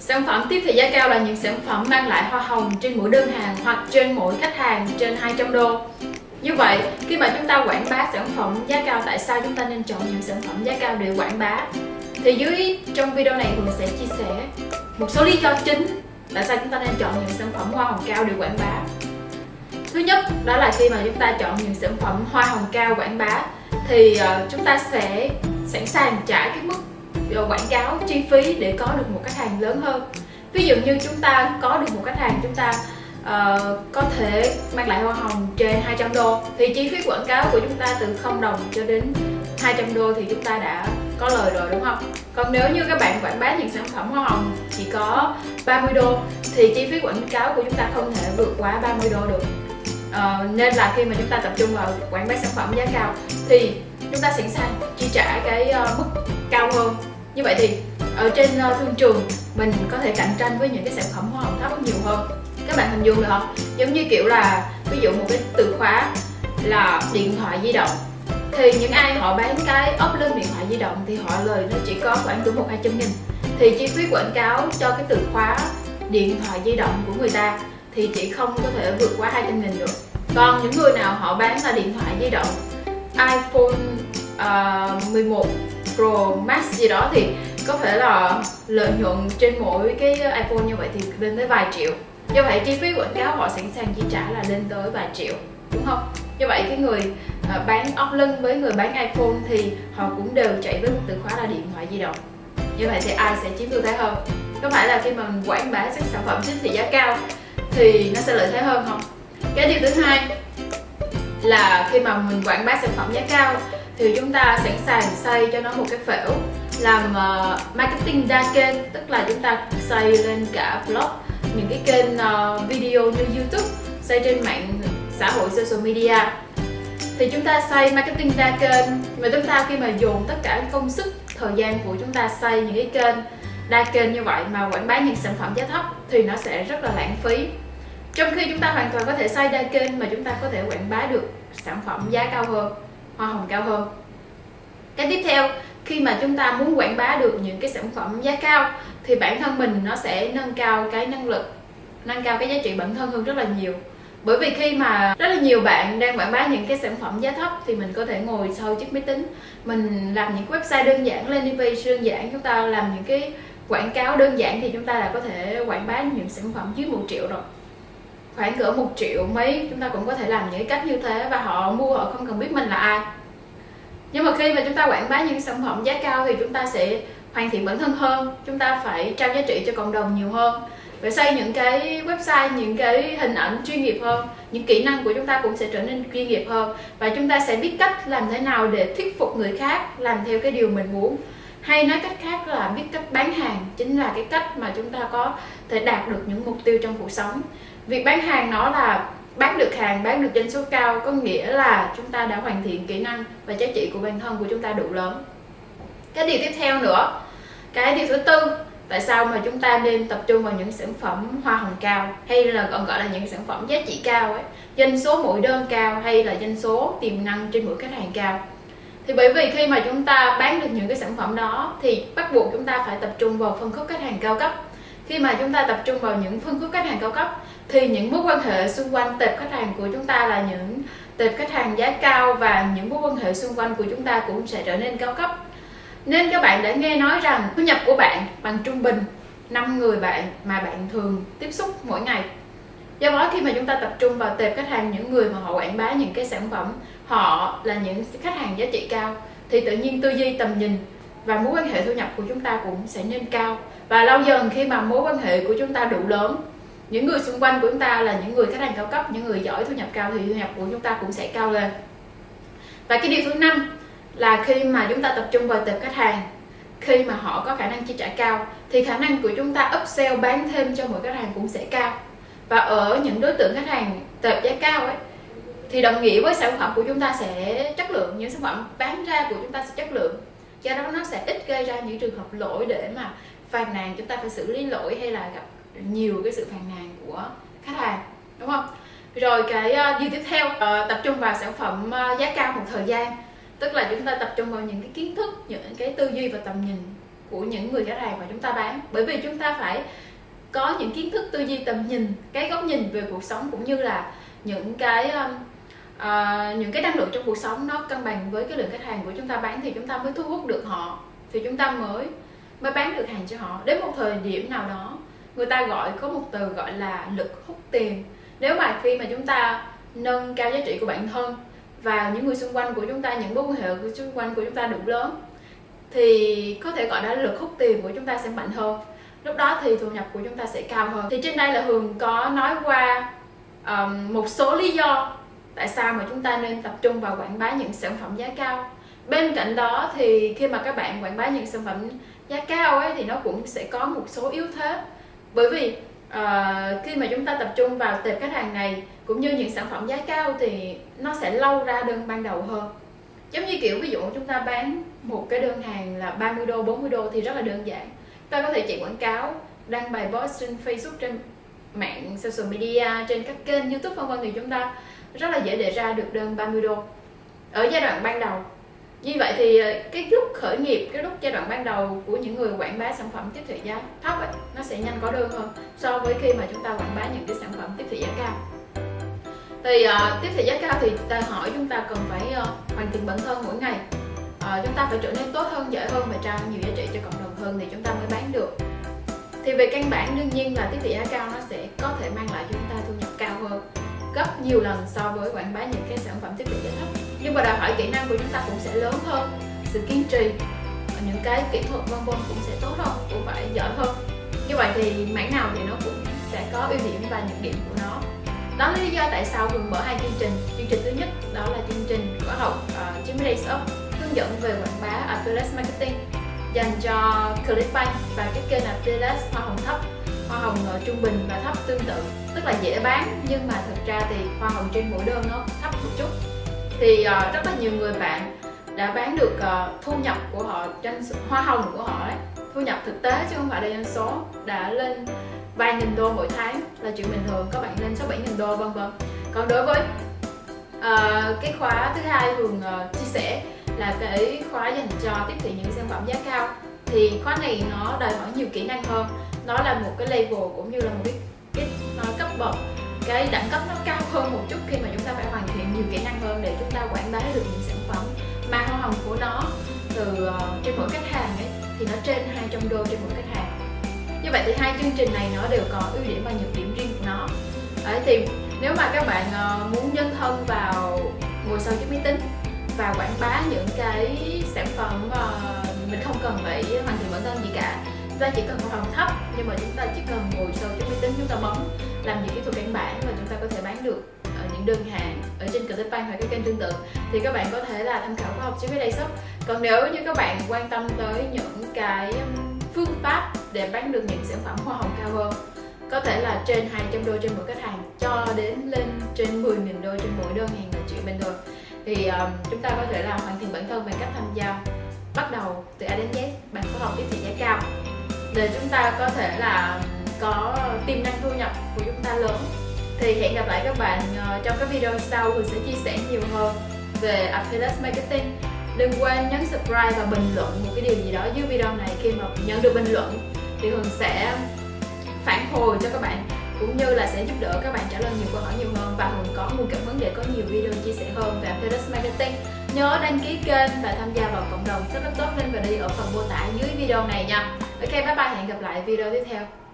Sản phẩm tiếp thị giá cao là những sản phẩm mang lại hoa hồng trên mỗi đơn hàng hoặc trên mỗi khách hàng trên 200 đô. Như vậy, khi mà chúng ta quảng bá sản phẩm giá cao, tại sao chúng ta nên chọn những sản phẩm giá cao để quảng bá? Thì dưới trong video này mình sẽ chia sẻ một số lý do chính tại sao chúng ta nên chọn những sản phẩm hoa hồng cao để quảng bá. Thứ nhất, đó là khi mà chúng ta chọn những sản phẩm hoa hồng cao quảng bá thì ờ, chúng ta sẽ sẵn sàng trả cái mức Ờ, quảng cáo chi phí để có được một khách hàng lớn hơn. Ví dụ như chúng ta có được một khách hàng chúng ta uh, có thể mang lại hoa hồng trên 200 đô thì chi phí quảng cáo của chúng ta từ 0 đồng cho đến 200 đô thì chúng ta đã có lời rồi đúng không? Còn nếu như các bạn quảng bá những sản phẩm hoa hồng chỉ có 30 đô thì chi phí quảng cáo của chúng ta không thể vượt quá 30 đô được uh, Nên là khi mà chúng ta tập trung vào quảng bá sản phẩm giá cao thì chúng ta sẵn sàng chi trả cái uh, mức cao hơn như vậy thì ở trên ờ, thương trường mình có thể cạnh tranh với những cái sản phẩm hoa hồng thấp nhiều hơn. Các bạn hình dung được không? Giống như kiểu là ví dụ một cái từ khóa là điện thoại di động thì những ai họ bán cái ốp lưng điện thoại di động thì họ lời nó chỉ có khoảng từ một hai trăm nghìn. Thì chi phí quảng cáo cho cái từ khóa điện thoại di động của người ta thì chỉ không có thể vượt quá 200 nghìn được. Còn những người nào họ bán là điện thoại di động iPhone ờ, uh, 11 Pro Max gì đó thì có thể là lợi nhuận trên mỗi cái iPhone như vậy thì lên tới vài triệu. Do vậy chi phí quảng cáo họ sẵn sàng chi trả là lên tới vài triệu, đúng không? Do vậy cái người à, bán ốc lưng với người bán iphone thì họ cũng đều chạy với một từ khóa là điện thoại di động. Như vậy thì ai sẽ chiếm ưu thế hơn? Có phải là khi mà mình quảng bá các sản phẩm chính thị giá cao thì nó sẽ lợi thế hơn không? Cái điều thứ hai là khi mà mình quảng bá sản phẩm giá cao thì chúng ta sẵn sàng xây cho nó một cái phễu làm uh, marketing đa kênh tức là chúng ta xây lên cả blog những cái kênh uh, video như YouTube xây trên mạng xã hội social media. Thì chúng ta xây marketing đa kênh mà chúng ta khi mà dùng tất cả công sức thời gian của chúng ta xây những cái kênh đa kênh như vậy mà quảng bá những sản phẩm giá thấp thì nó sẽ rất là lãng phí. Trong khi chúng ta hoàn toàn có thể xây đa kênh mà chúng ta có thể quảng bá được sản phẩm giá cao hơn hoa hồng cao hơn. Cái tiếp theo, khi mà chúng ta muốn quảng bá được những cái sản phẩm giá cao, thì bản thân mình nó sẽ nâng cao cái năng lực, nâng cao cái giá trị bản thân hơn rất là nhiều. Bởi vì khi mà rất là nhiều bạn đang quảng bá những cái sản phẩm giá thấp, thì mình có thể ngồi sau chiếc máy tính, mình làm những website đơn giản, landing page đơn giản, chúng ta làm những cái quảng cáo đơn giản thì chúng ta đã có thể quảng bá những sản phẩm dưới một triệu rồi khoảng cỡ một triệu mấy, chúng ta cũng có thể làm những cách như thế và họ mua, họ không cần biết mình là ai. Nhưng mà khi mà chúng ta quảng bá những sản phẩm giá cao thì chúng ta sẽ hoàn thiện bản thân hơn, chúng ta phải trao giá trị cho cộng đồng nhiều hơn phải xây những cái website, những cái hình ảnh chuyên nghiệp hơn, những kỹ năng của chúng ta cũng sẽ trở nên chuyên nghiệp hơn và chúng ta sẽ biết cách làm thế nào để thuyết phục người khác làm theo cái điều mình muốn. Hay nói cách khác là biết cách bán hàng chính là cái cách mà chúng ta có thể đạt được những mục tiêu trong cuộc sống việc bán hàng nó là bán được hàng, bán được doanh số cao có nghĩa là chúng ta đã hoàn thiện kỹ năng và giá trị của bản thân của chúng ta đủ lớn. Cái điều tiếp theo nữa, cái điều thứ tư, tại sao mà chúng ta nên tập trung vào những sản phẩm hoa hồng cao hay là còn gọi là những sản phẩm giá trị cao ấy? Doanh số mỗi đơn cao hay là doanh số tiềm năng trên mỗi khách hàng cao? Thì bởi vì khi mà chúng ta bán được những cái sản phẩm đó thì bắt buộc chúng ta phải tập trung vào phân khúc khách hàng cao cấp. Khi mà chúng ta tập trung vào những phân khúc khách hàng cao cấp thì những mối quan hệ xung quanh tệp khách hàng của chúng ta là những tệp khách hàng giá cao và những mối quan hệ xung quanh của chúng ta cũng sẽ trở nên cao cấp. Nên các bạn đã nghe nói rằng thu nhập của bạn bằng trung bình 5 người bạn mà bạn thường tiếp xúc mỗi ngày. Do đó khi mà chúng ta tập trung vào tệp khách hàng những người mà họ quảng bá những cái sản phẩm, họ là những khách hàng giá trị cao, thì tự nhiên tư duy, tầm nhìn và mối quan hệ thu nhập của chúng ta cũng sẽ nên cao. Và lâu dần khi mà mối quan hệ của chúng ta đủ lớn những người xung quanh của chúng ta là những người khách hàng cao cấp, những người giỏi thu nhập cao, thì thu nhập của chúng ta cũng sẽ cao lên. Và cái điều thứ năm là khi mà chúng ta tập trung vào tệp khách hàng, khi mà họ có khả năng chi trả cao, thì khả năng của chúng ta upsell bán thêm cho mỗi khách hàng cũng sẽ cao. Và ở những đối tượng khách hàng tệp giá cao ấy, thì đồng nghĩa với sản phẩm của chúng ta sẽ chất lượng, những sản phẩm bán ra của chúng ta sẽ chất lượng. Do đó nó sẽ ít gây ra những trường hợp lỗi để mà phàn nàn, chúng ta phải xử lý lỗi hay là gặp nhiều cái sự phàn nàn của khách hàng đúng không? Rồi cái uh, điều tiếp theo uh, tập trung vào sản phẩm uh, giá cao một thời gian. Tức là chúng ta tập trung vào những cái kiến thức những cái tư duy và tầm nhìn của những người khách hàng mà chúng ta bán. Bởi vì chúng ta phải có những kiến thức tư duy tầm nhìn cái góc nhìn về cuộc sống cũng như là những cái um, uh, những cái năng lượng trong cuộc sống nó cân bằng với cái lượng khách hàng của chúng ta bán thì chúng ta mới thu hút được họ thì chúng ta mới mới bán được hàng cho họ. Đến một thời điểm nào đó người ta gọi có một từ gọi là lực hút tiền. Nếu mà khi mà chúng ta nâng cao giá trị của bản thân và những người xung quanh của chúng ta những mối quan hệ của xung quanh của chúng ta đủ lớn thì có thể gọi là lực hút tiền của chúng ta sẽ mạnh hơn. Lúc đó thì thu nhập của chúng ta sẽ cao hơn. Thì trên đây là hường có nói qua um, một số lý do tại sao mà chúng ta nên tập trung vào quảng bá những sản phẩm giá cao. Bên cạnh đó thì khi mà các bạn quảng bá những sản phẩm giá cao ấy thì nó cũng sẽ có một số yếu thế bởi vì uh, khi mà chúng ta tập trung vào tệp khách hàng này cũng như những sản phẩm giá cao thì nó sẽ lâu ra đơn ban đầu hơn. Giống như kiểu ví dụ chúng ta bán một cái đơn hàng là 30 đô 40 đô thì rất là đơn giản. Ta có thể chạy quảng cáo đăng bài post trên Facebook trên mạng social media trên các kênh youtube vân vân thì chúng ta rất là dễ để ra được đơn 30 đô. Ở giai đoạn ban đầu như vậy thì ờ, cái lúc khởi nghiệp cái lúc giai đoạn ban đầu của những người quảng bá sản phẩm tiếp thị giá thấp ấy, nó sẽ nhanh có đơn hơn so với khi mà chúng ta quảng bá những cái sản phẩm tiếp thị giá cao. Thì uh, tiếp thị giá cao thì ta hỏi chúng ta cần phải uh, hoàn thiện bản thân mỗi ngày. Uh, chúng ta phải trở nên tốt hơn giỏi hơn và trao nhiều giá trị cho cộng đồng hơn thì chúng ta mới bán được. Thì về căn bản đương nhiên là tiếp thị giá cao nó sẽ có thể mang lại cho chúng ta thu nhập cao hơn gấp nhiều lần so với quảng bá những cái sản phẩm tiếp thị giá thấp nhưng mà đòi hỏi kỹ năng của chúng ta cũng sẽ lớn hơn sự kiên trì những cái kỹ thuật vân vân cũng sẽ tốt hơn cũng phải giỏi hơn. Như vậy thì mảng nào thì nó cũng sẽ có ưu điểm và nhược điểm của nó. Đó là lý do tại sao Hường mở hai chương trình. Chương trình thứ nhất đó là chương trình khóa học uh, ờ, 90 Days Up hướng dẫn về quảng bá affiliate marketing dành cho Clickbank và cái kênh affiliate hoa hồng thấp. Hoa hồng ở trung bình và thấp tương tự tức là dễ bán nhưng mà thực ra thì hoa hồng trên mỗi đơn nó thấp một chút thì uh, rất là nhiều người bạn đã bán được uh, thu nhập của họ trên hoa hồng của họ đấy thu nhập thực tế chứ không phải là doanh số đã lên vài nghìn đô mỗi tháng là chuyện bình thường các bạn lên sáu bảy nghìn đô vân vân. Còn đối với uh, cái khóa thứ hai thường uh, chia sẻ là cái khóa dành cho tiếp thị những sản phẩm giá cao thì khóa này nó đòi hỏi nhiều kỹ năng hơn. Nó là một cái level cũng như là một cái cái nó cấp bậc cái đẳng cấp nó cao hơn một chút khi mà chúng ta phải hoàn thiện chúng ta quảng bá được những sản phẩm mà hoa hồng của nó từ ờ, uh, trên mỗi khách hàng ấy thì nó trên 200 đô trên mỗi khách hàng. Như vậy thì hai chương trình này nó đều có ưu điểm và nhược điểm riêng của nó. Đấy, thì nếu mà các bạn uh, muốn nhân thân vào ngồi sau chiếc máy tính và quảng bá những cái sản phẩm uh, mình không cần phải hoàn thiện bản thân gì cả chúng ta chỉ cần hoa hồng thấp nhưng mà chúng ta chỉ cần ngồi sau chiếc máy tính chúng ta bấm làm những kỹ thuật căn bản và chúng ta có thể bán được những đơn hàng ở trên Clickbank hoặc các kênh tương tự thì các bạn có thể là tham khảo khóa học chiếc máy đây shop còn nếu như các bạn quan tâm tới những cái phương pháp để bán được những sản phẩm hoa hồng cao hơn có thể là trên 200 đô trên mỗi khách hàng cho đến lên trên 10.000 đô trên mỗi đơn hàng là chuyện bình thường thì um, chúng ta có thể là hoàn thiện bản thân bằng cách tham gia bắt đầu từ A đến Z bằng khóa học tiếp thị giá cao. Để chúng ta có thể là có tiềm năng thu nhập của chúng ta lớn thì hẹn gặp lại các bạn ờ, trong các video sau mình sẽ chia sẻ nhiều hơn về affiliate marketing. Đừng quên nhấn subscribe và bình luận một cái điều gì đó dưới video này khi mà nhận được bình luận. Thì Hường sẽ phản hồi cho các bạn, cũng như là sẽ giúp đỡ các bạn trả lời nhiều câu hỏi nhiều hơn. Và Hường có nguồn cảm hứng để có nhiều video chia sẻ hơn về affiliate marketing. Nhớ đăng ký kênh và tham gia vào cộng đồng rất tốt lên và đi ở phần mô tả dưới video này nha. Ok, bye bye, hẹn gặp lại video tiếp theo.